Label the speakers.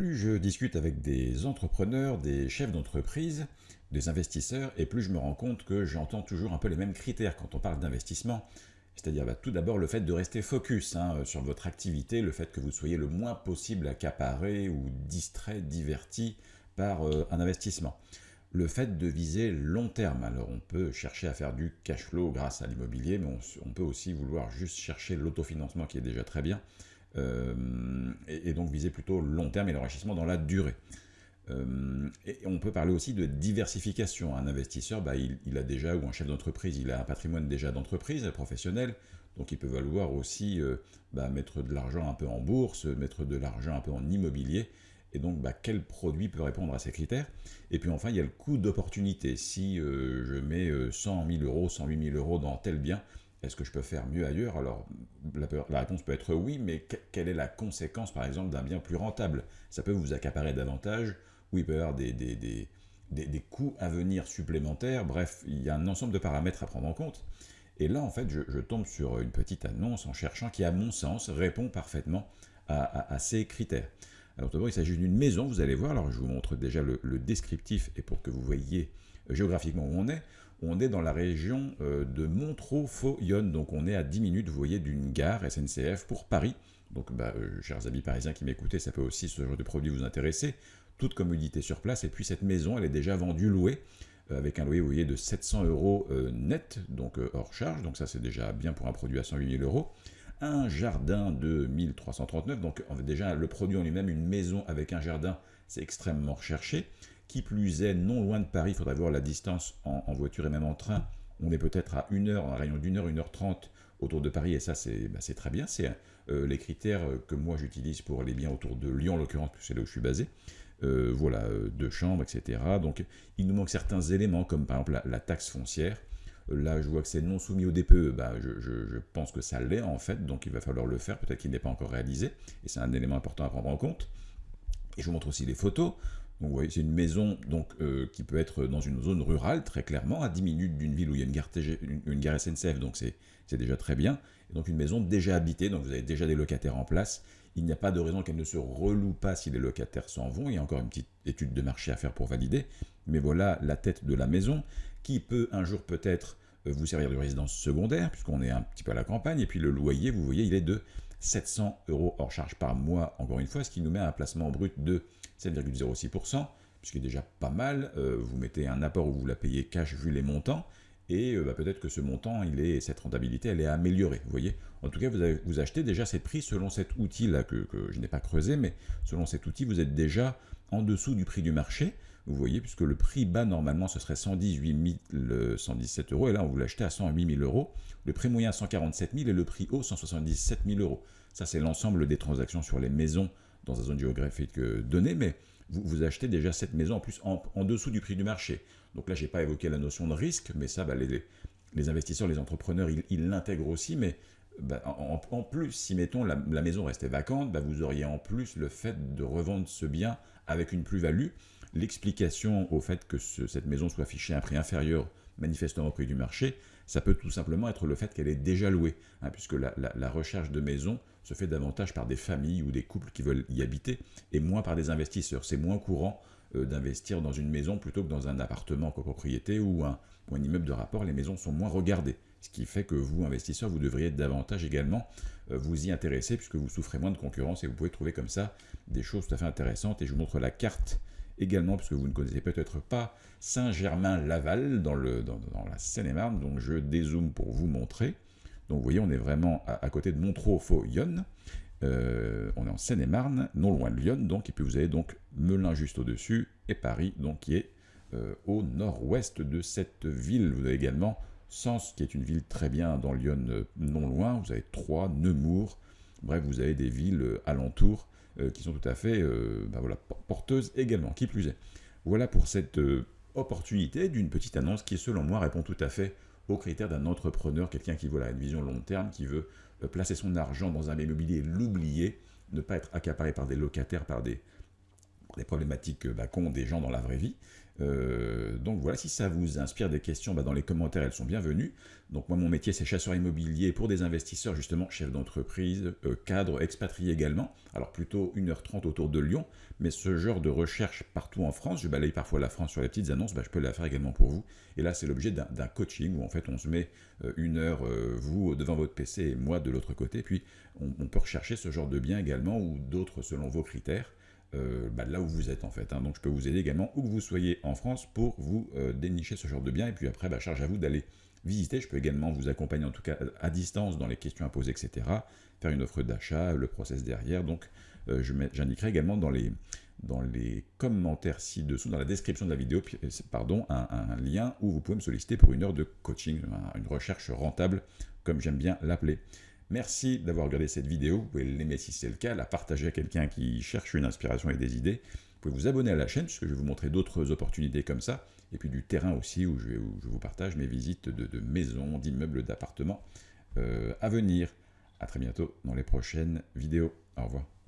Speaker 1: plus je discute avec des entrepreneurs, des chefs d'entreprise, des investisseurs, et plus je me rends compte que j'entends toujours un peu les mêmes critères quand on parle d'investissement. C'est-à-dire bah, tout d'abord le fait de rester focus hein, sur votre activité, le fait que vous soyez le moins possible accaparé ou distrait, diverti par euh, un investissement. Le fait de viser long terme, alors on peut chercher à faire du cash flow grâce à l'immobilier, mais on, peut aussi vouloir juste chercher l'autofinancement qui est déjà très bien, euh, et, donc viser plutôt long terme et l'enrichissement dans la durée. Euh, et on peut parler aussi de diversification. Un investisseur, bah, il, a déjà, ou un chef d'entreprise, il a un patrimoine déjà d'entreprise professionnelle, donc il peut valoir aussi euh, bah, mettre de l'argent un peu en bourse, mettre de l'argent un peu en immobilier, et donc bah, quel produit peut répondre à ces critères? Et puis enfin, il y a le coût d'opportunité. Si je mets 100 000 euros, 108 000 euros dans tel bien, est-ce que je peux faire mieux ailleurs? Alors, la, réponse peut être oui, mais quelle est la conséquence, par exemple, d'un bien plus rentable? Ça peut vous accaparer davantage, ou il peut y avoir des, des, coûts à venir supplémentaires. Bref, il y a un ensemble de paramètres à prendre en compte. Et là, en fait, je, tombe sur une petite annonce en cherchant qui, à mon sens, répond parfaitement à, ces critères. Alors, il s'agit d'une maison, vous allez voir. Alors, je vous montre déjà le, descriptif, et pour que vous voyez géographiquement où on est, on est dans la région euh, de Montreux-Faux-Yonne, donc on est à 10 minutes, vous voyez, d'une gare SNCF pour Paris. Donc, bah, euh, chers amis parisiens qui m'écoutez, ça peut aussi ce genre de produit vous intéresser. Toute commodité sur place. Et puis cette maison, elle est déjà vendue, louée, euh, avec un loyer, vous voyez, de 700 euros net, donc hors charge. Donc ça, c'est déjà bien pour un produit à 108 000 euros. Un jardin de 1339, donc déjà le produit en lui-même, une maison avec un jardin, c'est extrêmement recherché. Qui plus est, non loin de Paris, il faudra voir la distance en, voiture et même en train. On est peut-être à 1 heure, un rayon d'une heure, 1 heure 30 autour de Paris, et ça c'est bah, très bien. C'est euh, les critères que moi j'utilise pour les biens autour de Lyon en l'occurrence, puisque c'est là où je suis basé. Euh, voilà, euh, deux chambres, etc. Donc il nous manque certains éléments, comme par exemple la, taxe foncière. Là, je vois que c'est non soumis au DPE, bah, je, pense que ça l'est en fait, donc il va falloir le faire, peut-être qu'il n'est pas encore réalisé, et c'est un élément important à prendre en compte. Et je vous montre aussi les photos. Vous voyez, c'est une maison donc, euh, qui peut être dans une zone rurale, très clairement, à 10 minutes d'une ville où il y a une gare, SNCF, donc c'est déjà très bien. Donc une maison déjà habitée, donc vous avez déjà des locataires en place. Il n'y a pas de raison qu'elle ne se reloue pas si les locataires s'en vont. Il y a encore une petite étude de marché à faire pour valider. Mais voilà la tête de la maison, qui peut un jour peut-être vous servir de résidence secondaire, puisqu'on est un petit peu à la campagne. Et puis le loyer, vous voyez, il est de 700 euros hors charge par mois, encore une fois, ce qui nous met à un placement brut de 7,06%, ce qui est déjà pas mal. Euh, vous mettez un apport où vous la payez cash vu les montants, et euh, bah, peut-être que ce montant, il est, cette rentabilité, elle est améliorée. Vous voyez En tout cas, vous, avez, vous achetez déjà ces prix selon cet outil-là que, je n'ai pas creusé, mais selon cet outil, vous êtes déjà en dessous du prix du marché. Vous voyez, puisque le prix bas, normalement, ce serait 118 117 euros, et là, on vous l'achetez à 108 000 euros. Le prix moyen, 147 000, et le prix haut, 177 000 euros. Ça, c'est l'ensemble des transactions sur les maisons dans une zone géographique euh, donnée, mais vous, achetez déjà cette maison en plus en, dessous du prix du marché. Donc là, je n'ai pas évoqué la notion de risque, mais ça, bah, les, investisseurs, les entrepreneurs, ils l'intègrent aussi, mais bah, en, plus, si mettons la, maison restait vacante, bah, vous auriez en plus le fait de revendre ce bien avec une plus-value. L'explication au fait que cette maison soit affichée à un prix inférieur manifestement au prix du marché, ça peut tout simplement être le fait qu'elle est déjà louée, hein, puisque la, recherche de maison se fait davantage par des familles ou des couples qui veulent y habiter, et moins par des investisseurs. C'est moins courant euh, d'investir dans une maison plutôt que dans un appartement copropriété ou un, ou un immeuble de rapport, les maisons sont moins regardées. Ce qui fait que vous, investisseurs, vous devriez davantage également euh, vous y intéresser, puisque vous souffrez moins de concurrence, et vous pouvez trouver comme ça des choses tout à fait intéressantes. Et je vous montre la carte également, puisque vous ne connaissez peut-être pas Saint-Germain-Laval dans, dans, la Seine-et-Marne, donc je dézoome pour vous montrer. Donc vous voyez, on est vraiment à, côté de Montreux-Faux-Yonne. Euh, on est en Seine-et-Marne, non loin de Lyon, donc, et puis vous avez donc Melun juste au-dessus, et Paris, donc qui est euh, au nord-ouest de cette ville. Vous avez également Sens, qui est une ville très bien dans Lyon, euh, non loin. Vous avez Troyes, Nemours, bref, vous avez des villes alentours qui sont tout à fait ben voilà, porteuses également, qui plus est. Voilà pour cette opportunité d'une petite annonce qui, selon moi, répond tout à fait aux critères d'un entrepreneur, quelqu'un qui veut une vision long terme, qui veut euh, placer son argent dans un immobilier, l'oublier, ne pas être accaparé par des locataires, par des, les problématiques bah, qu'ont des gens dans la vraie vie. Euh, donc voilà, si ça vous inspire des questions, bah, dans les commentaires, elles sont bienvenues. Donc moi, mon métier, c'est chasseur immobilier pour des investisseurs, justement, chef d'entreprise, euh, cadre, expatrié également. Alors plutôt 1h30 autour de Lyon, mais ce genre de recherche partout en France, je balaye parfois la France sur les petites annonces, bah, je peux la faire également pour vous. Et là, c'est l'objet d'un coaching où en fait, on se met euh, une heure, vous devant votre PC et moi de l'autre côté, puis on, on peut rechercher ce genre de biens également ou d'autres selon vos critères. Euh, bah, là où vous êtes en fait. Hein. Donc je peux vous aider également où que vous soyez en France pour vous euh, dénicher ce genre de biens. Et puis après, bah, charge à vous d'aller visiter. Je peux également vous accompagner en tout cas à distance dans les questions à poser, etc. Faire une offre d'achat, le process derrière. Donc euh, j'indiquerai également dans les, dans les commentaires ci-dessous, dans la description de la vidéo, pardon, un, lien où vous pouvez me solliciter pour une heure de coaching, une recherche rentable, comme j'aime bien l'appeler. Merci d'avoir regardé cette vidéo, vous pouvez l'aimer si c'est le cas, la partager à quelqu'un qui cherche une inspiration et des idées. Vous pouvez vous abonner à la chaîne, puisque je vais vous montrer d'autres opportunités comme ça, et puis du terrain aussi, où je, vous partage mes visites de, maisons, d'immeubles, d'appartements euh, à venir. A très bientôt dans les prochaines vidéos. Au revoir.